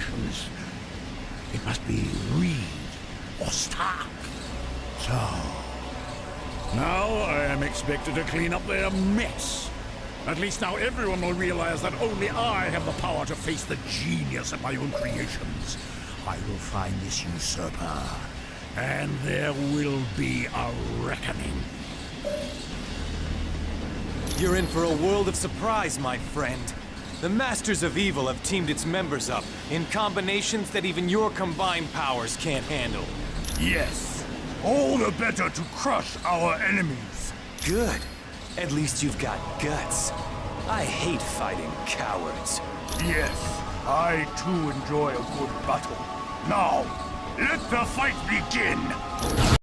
communications. It must be Reed or Stark. So, now I am expected to clean up their mess. At least now everyone will realize that only I have the power to face the genius of my own creations. I will find this usurper, and there will be a reckoning. You're in for a world of surprise, my friend. The Masters of Evil have teamed its members up in combinations that even your combined powers can't handle. Yes. All the better to crush our enemies. Good. At least you've got guts. I hate fighting cowards. Yes, I too enjoy a good battle. Now, let the fight begin!